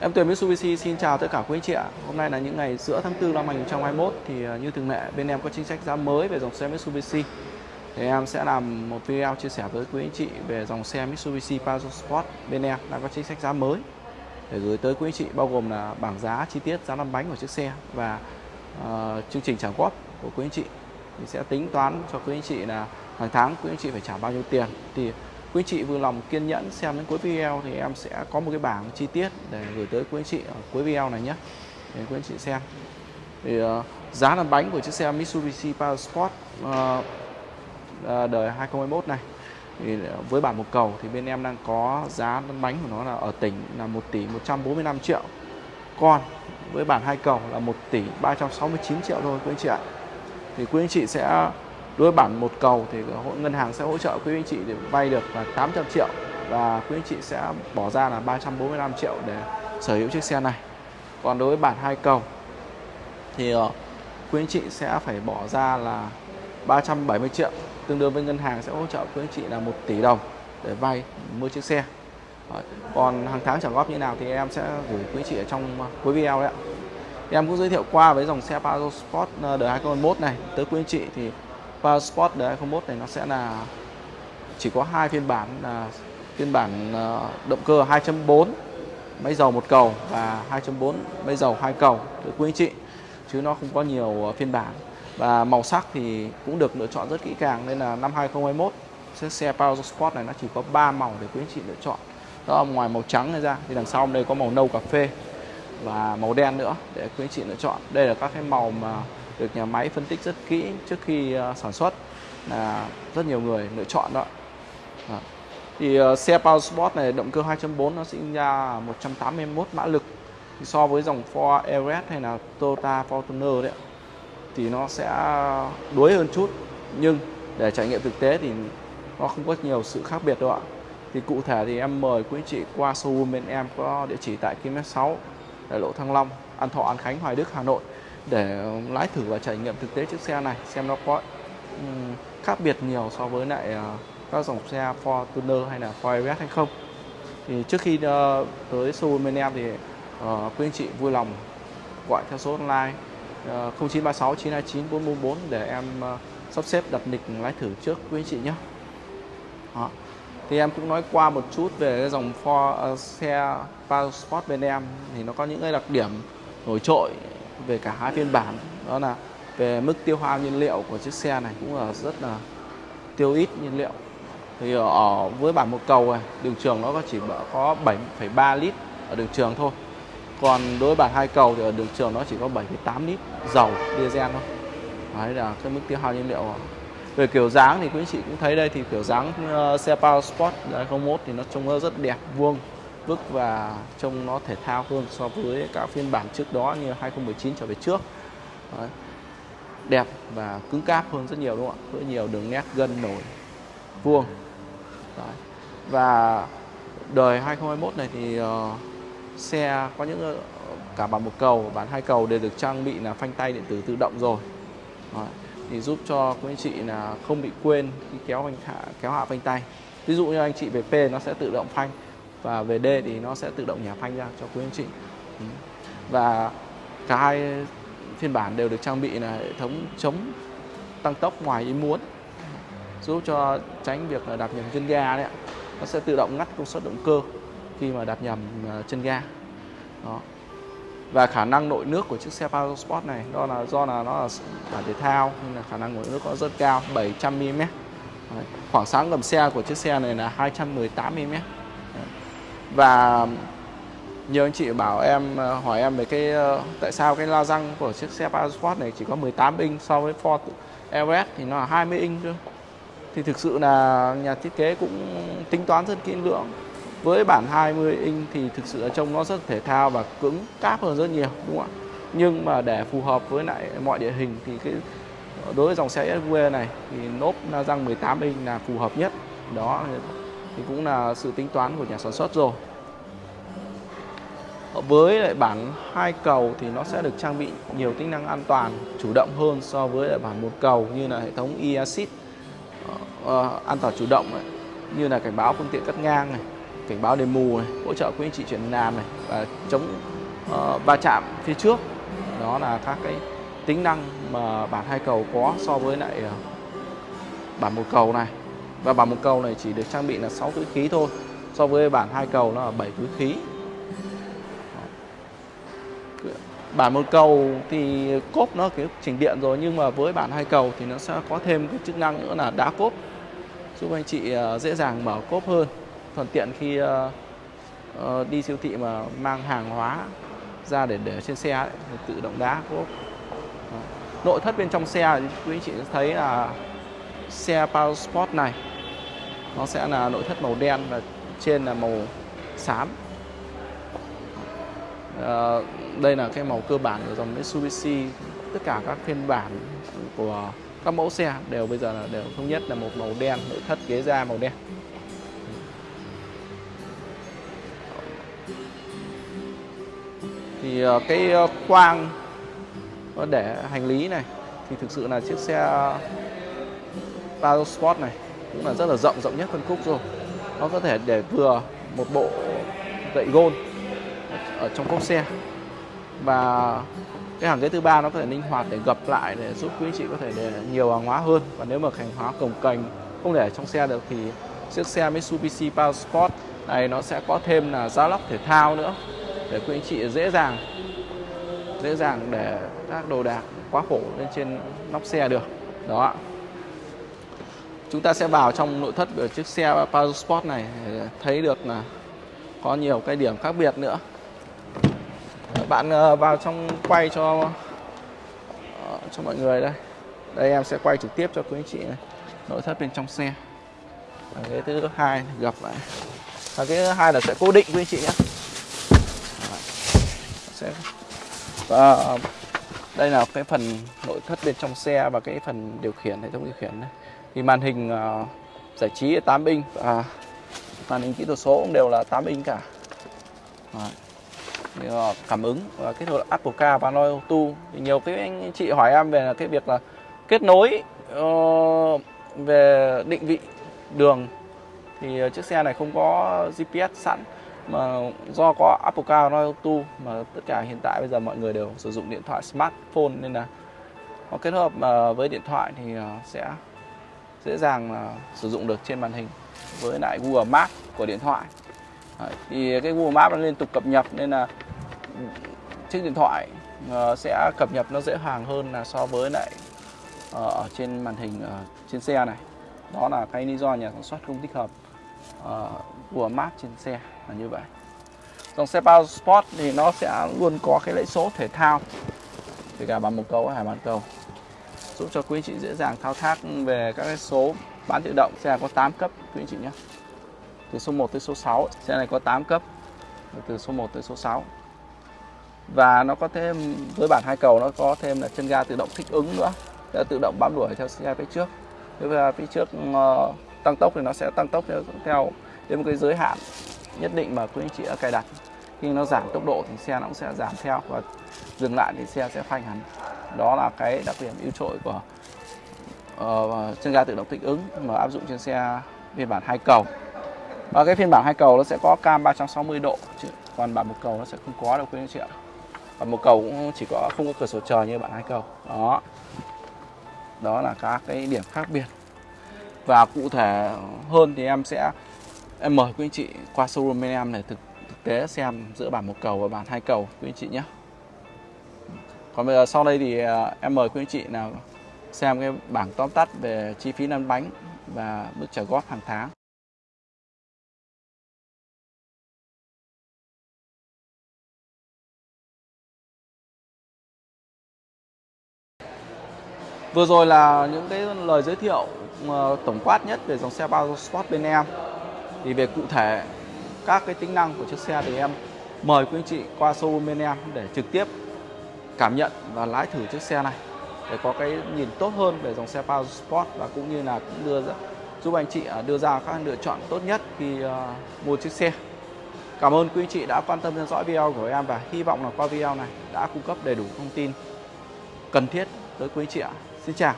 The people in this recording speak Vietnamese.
Em Tuyền Mitsubishi xin chào tất cả quý anh chị ạ. Hôm nay là những ngày giữa tháng 4 năm 2021 thì à, như thường lệ bên em có chính sách giá mới về dòng xe Mitsubishi. Thì em sẽ làm một video chia sẻ với quý anh chị về dòng xe Mitsubishi Pajero Sport bên em đang có chính sách giá mới để gửi tới quý anh chị bao gồm là bảng giá chi tiết giá lăn bánh của chiếc xe và uh, chương trình trả góp của quý anh chị thì sẽ tính toán cho quý anh chị là hàng tháng quý anh chị phải trả bao nhiêu tiền thì quý anh chị vui lòng kiên nhẫn xem đến cuối video thì em sẽ có một cái bảng chi tiết để gửi tới quý anh chị ở cuối video này nhé. Để quý anh chị xem. Thì uh, giá lăn bánh của chiếc xe Mitsubishi Power Sport uh, đời 2021 này. Thì với bản một cầu thì bên em đang có giá lăn bánh của nó là ở tỉnh là 1 tỷ 145 triệu. Còn với bản hai cầu là 1 tỷ 369 triệu thôi quý anh chị ạ. Thì quý anh chị sẽ đối với bản một cầu thì ngân hàng sẽ hỗ trợ quý anh chị để vay được là 800 triệu và quý anh chị sẽ bỏ ra là 345 triệu để sở hữu chiếc xe này. Còn đối với bản hai cầu thì ờ, quý anh chị sẽ phải bỏ ra là 370 triệu, tương đương với ngân hàng sẽ hỗ trợ quý anh chị là 1 tỷ đồng để vay, mua chiếc xe. Còn hàng tháng trả góp như nào thì em sẽ gửi quý anh chị ở trong ờ, cuối video đấy ạ. Em cũng giới thiệu qua với dòng xe Pajero Sport ờ, đời 2021 này. Tới quý anh chị thì Power Sport đời 2021 này nó sẽ là chỉ có hai phiên bản, là phiên bản ờ, động cơ 2.4 máy dầu một cầu và 2.4 máy dầu hai cầu, thưa quý anh chị, chứ nó không có nhiều ờ, phiên bản. Và màu sắc thì cũng được lựa chọn rất kỹ càng, nên là năm 2021 chiếc xe Power Sport này nó chỉ có 3 màu để quý anh chị lựa chọn. Đó là ngoài màu trắng này ra, thì đằng sau đây có màu nâu cà phê và màu đen nữa để quý anh chị lựa chọn. Đây là các cái màu mà được nhà máy phân tích rất kỹ trước khi ờ, sản xuất. Là rất nhiều người lựa chọn đó. Thì uh, xe Power Sport này động cơ 2.4 nó sinh ra 181 mã lực. Thì so với dòng Ford Everest hay là Toyota Fortuner đấy thì nó sẽ đuối hơn chút. Nhưng để trải nghiệm thực tế thì nó không có nhiều sự khác biệt đâu ạ. Thì cụ thể thì em mời quý anh chị qua showroom bên em có địa chỉ tại km 6 đại lộ Thăng Long An Thọ An Khánh Hoài Đức Hà Nội để um, lái thử và trải nghiệm thực tế chiếc xe này xem nó có um, khác biệt nhiều so với lại uh, các dòng xe Fortuner hay là Ford Everest hay không thì trước khi uh, tới showroom bên em thì uh, quý anh chị vui lòng gọi theo số online uh, 0936 929 444 để em uh, sắp xếp đặt lịch lái thử trước quý anh chị nhé Đó. thì em cũng nói qua một chút về cái dòng Ford uh, xe Passport bên em thì nó có những cái đặc điểm nổi trội về cả hai phiên bản đó là về mức tiêu hao nhiên liệu của chiếc xe này cũng là rất là tiêu ít nhiên liệu. Thì ở với bản một cầu này đường trường nó có chỉ có 7,3 lít ở đường trường thôi. Còn đối với bản hai cầu thì ở đường trường nó chỉ có 7,8 lít dầu diesel thôi. Đấy là cái mức tiêu hao nhiên liệu. Về kiểu dáng thì quý anh chị cũng thấy đây thì kiểu dáng ờ, xe Power Sport 2001 thì nó trông rất đẹp vuông vức và trông nó thể thao hơn so với các phiên bản trước đó như 2019 trở về trước Đấy. đẹp và cứng cáp hơn rất nhiều đúng không ạ với nhiều đường nét gân nổi vuông Đấy. và đời 2021 này thì uh, xe có những uh, cả bản một cầu bản hai cầu đều được trang bị là phanh tay điện tử tự động rồi Đấy. thì giúp cho quý anh chị là không bị quên khi kéo phanh hạ kéo hạ phanh tay ví dụ như anh chị về P nó sẽ tự động phanh và về D thì nó sẽ tự động nhả phanh ra cho quý anh chị. Ừ. Và cả hai phiên bản đều được trang bị là hệ thống chống tăng tốc ngoài ý muốn, giúp cho tránh việc đạp nhầm chân ga đấy ạ. Nó sẽ tự động ngắt công suất động cơ khi mà đạp nhầm à, chân ga. Đó. Và khả năng nội nước của chiếc xe Sport này, đó là do là nó là bản thể thao, nên là khả năng nội nước có rất cao 700 mm khoảng sáng gầm xe của chiếc xe này là 218 mm và nhiều anh chị bảo em ờ, hỏi em về cái ờ, tại sao cái la răng của chiếc xe Passport này chỉ có 18 inch so với Ford Everest thì nó là 20 inch cơ. Thì thực sự là nhà thiết kế cũng tính toán rất kỹ lưỡng. Với bản 20 inch thì thực sự là trông nó rất thể thao và cứng, cáp hơn rất nhiều, đúng không ạ? Nhưng mà để phù hợp với lại mọi địa hình thì cái, đối với dòng xe SUV này thì nốp la răng 18 inch là phù hợp nhất. Đó thì cũng là sự tính toán của nhà sản xuất rồi. Ờ, với lại bản hai cầu thì nó sẽ được trang bị nhiều tính năng an toàn chủ động hơn so với lại bản một cầu như là hệ thống e-assist uh, ờ, ờ, an toàn chủ động này, như là cảnh báo phương tiện cắt ngang này cảnh báo đèn mù này hỗ trợ quý anh chị chuyển làm này và chống uh, va chạm phía trước. Đó là các cái tính năng mà bản hai cầu có so với lại uh, bản một cầu này và bản một cầu này chỉ được trang bị là 6 túi khí thôi. So với bản hai cầu nó là 7 túi khí. Bản một cầu thì cốp nó cái chỉnh điện rồi nhưng mà với bản hai cầu thì nó sẽ có thêm cái chức năng nữa là đá cốp. Giúp anh chị ờ, dễ dàng mở cốp hơn. Thuận tiện khi ờ, ờ, đi siêu thị mà mang hàng hóa ra để để trên xe ấy, thì tự động đá cốp. Nội thất bên trong xe quý anh chị thấy là xe Power Sport này nó sẽ là nội thất màu đen và trên là màu xám. À, đây là cái màu cơ bản của dòng Mitsubishi. Tất cả các phiên bản của các mẫu xe đều bây giờ là đều thống nhất là một màu đen nội thất ghế da màu đen. Thì ờ, cái ờ, khoang để hành lý này thì thực sự là chiếc xe Palo Sport này cũng là rất là rộng rộng nhất phân khúc rồi. Nó có thể để vừa một bộ gậy gôn ở trong cốp xe và cái hàng ghế thứ ba nó có thể linh hoạt để gập lại để giúp quý anh chị có thể để nhiều hàng hóa hơn. Và nếu mà hàng hóa cồng cành không để trong xe được thì chiếc xe Mitsubishi Power Sport này nó sẽ có thêm là giá lóc thể thao nữa để quý anh chị dễ dàng dễ dàng để các đồ đạc quá khổ lên trên nóc xe được. Đó chúng ta sẽ vào trong nội thất của chiếc xe Power Sport này để thấy được là có nhiều cái điểm khác biệt nữa. Bạn ờ, vào trong quay cho ờ, cho mọi người đây. Đây em sẽ quay trực tiếp cho quý anh chị này. Nội thất bên trong xe. Và cái thứ hai gặp lại. Và cái thứ hai là sẽ cố định quý anh chị nhé. Sẽ, và ờ, đây là cái phần nội thất bên trong xe và cái phần điều khiển, hệ thống điều khiển này thì màn hình uh, giải trí 8 inch. Và màn hình kỹ thuật số cũng đều là 8 inch cả. Đấy. Ờ, cảm ứng và kết hợp Apple Car và Android Auto. Thì nhiều cái anh chị hỏi em về cái việc là kết nối uh, về định vị đường. Thì chiếc xe này không có GPS sẵn mà do có Apple Car Android Auto mà tất cả hiện tại bây giờ mọi người đều sử dụng điện thoại smartphone nên là nó kết hợp với điện thoại thì sẽ dễ dàng là sử dụng được trên màn hình với lại Google Maps của điện thoại. Đấy, thì cái Google Maps nó liên tục cập nhật nên là chiếc điện thoại uh, sẽ cập nhật nó dễ dàng hơn là so với lại uh, ở trên màn hình uh, trên xe này. Đó là cái lý do nhà sản xuất không tích hợp uh, Google Maps trên xe là như vậy. Dòng xe Power Sport thì nó sẽ luôn có cái lẫy số thể thao kể cả bằng một cầu hay bàn cầu giúp cho quý anh chị dễ dàng thao tác về các cái số bán tự động. Xe có 8 cấp quý anh chị nhé. Từ số 1 tới số 6 xe này có 8 cấp từ số 1 tới số 6 và nó có thêm với bản hai cầu nó có thêm là chân ga tự động thích ứng nữa. Sẽ tự động bám đuổi theo xe phía trước. Nếu mà phía trước uh, tăng tốc thì nó sẽ tăng tốc theo, theo đến một cái giới hạn nhất định mà quý anh chị đã cài đặt. Khi nó giảm tốc độ thì xe nó cũng sẽ giảm theo và dừng lại thì xe sẽ phanh hẳn đó là cái đặc điểm ưu trội của ờ, uh, chân ga tự động thích ứng mà áp dụng trên xe phiên bản hai cầu. Và cái phiên bản hai cầu nó sẽ có cam 360 độ chứ còn bản một cầu nó sẽ không có đâu quý anh chị ạ. Và một cầu cũng chỉ có không có cửa sổ trời như bản hai cầu. Đó. Đó là các cái điểm khác biệt. Và cụ thể hơn thì em sẽ em mời quý anh chị qua showroom bên em để thực, thực tế xem giữa bản một cầu và bản hai cầu quý anh chị nhé còn bây giờ sau đây thì à, em mời quý anh chị nào xem cái bảng tóm tắt về chi phí lăn bánh và mức trả góp hàng tháng Vừa rồi là những cái lời giới thiệu ờ, tổng quát nhất về dòng xe bao Sport bên em. Thì về cụ thể các cái tính năng của chiếc xe thì em mời quý anh chị qua showroom bên em để trực tiếp cảm nhận và lái thử chiếc xe này để có cái nhìn tốt hơn về dòng xe Power Sport và cũng như là cũng đưa ra, giúp anh chị à, đưa ra các lựa chọn tốt nhất khi uh, mua chiếc xe. Cảm ơn quý anh chị đã quan tâm theo dõi video của em và hy vọng là qua video này đã cung cấp đầy đủ thông tin cần thiết tới quý anh chị ạ. Xin chào